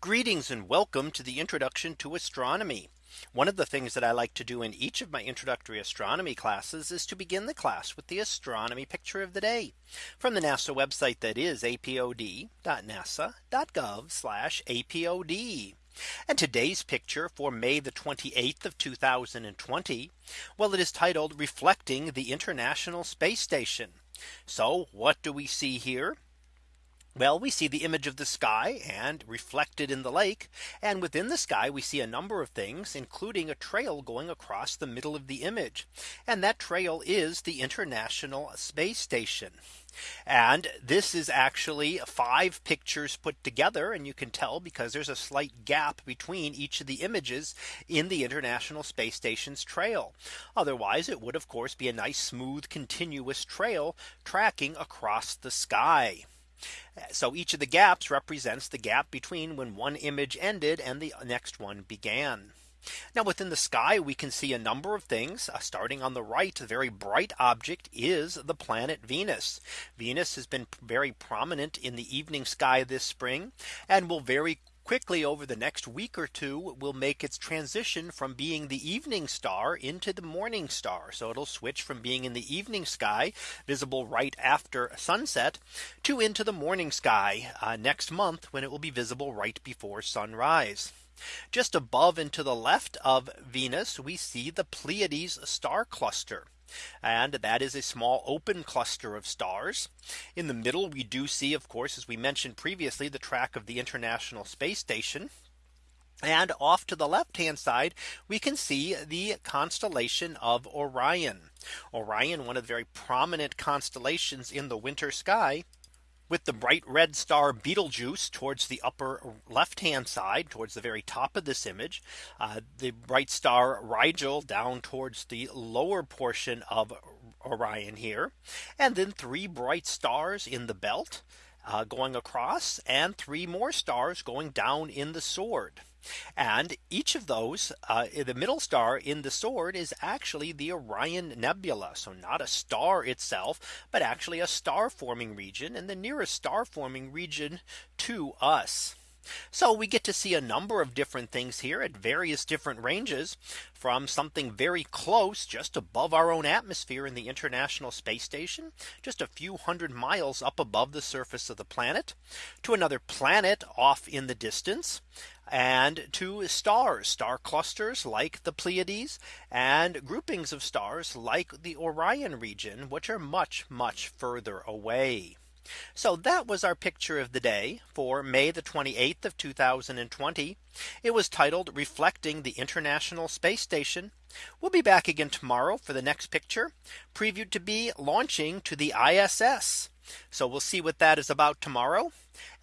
Greetings and welcome to the introduction to astronomy. One of the things that I like to do in each of my introductory astronomy classes is to begin the class with the astronomy picture of the day from the NASA website that is apod.nasa.gov apod. And today's picture for May the 28th of 2020. Well, it is titled reflecting the International Space Station. So what do we see here? Well, we see the image of the sky and reflected in the lake. And within the sky, we see a number of things, including a trail going across the middle of the image. And that trail is the International Space Station. And this is actually five pictures put together. And you can tell because there's a slight gap between each of the images in the International Space Station's trail. Otherwise, it would of course be a nice smooth continuous trail tracking across the sky. So each of the gaps represents the gap between when one image ended and the next one began. Now within the sky, we can see a number of things uh, starting on the right. A very bright object is the planet Venus. Venus has been very prominent in the evening sky this spring and will very quickly over the next week or two will make its transition from being the evening star into the morning star. So it'll switch from being in the evening sky visible right after sunset to into the morning sky uh, next month when it will be visible right before sunrise. Just above and to the left of Venus, we see the Pleiades star cluster. And that is a small open cluster of stars. In the middle, we do see, of course, as we mentioned previously, the track of the International Space Station. And off to the left hand side, we can see the constellation of Orion. Orion, one of the very prominent constellations in the winter sky with the bright red star Betelgeuse towards the upper left hand side towards the very top of this image. Uh, the bright star Rigel down towards the lower portion of Orion here. And then three bright stars in the belt uh, going across and three more stars going down in the sword. And each of those uh, the middle star in the sword is actually the Orion Nebula. So not a star itself, but actually a star forming region and the nearest star forming region to us. So we get to see a number of different things here at various different ranges from something very close just above our own atmosphere in the International Space Station just a few hundred miles up above the surface of the planet to another planet off in the distance and to stars star clusters like the Pleiades and groupings of stars like the Orion region which are much much further away. So that was our picture of the day for May the 28th of 2020. It was titled reflecting the International Space Station. We'll be back again tomorrow for the next picture previewed to be launching to the ISS. So we'll see what that is about tomorrow.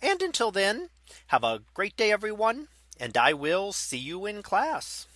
And until then, have a great day, everyone. And I will see you in class.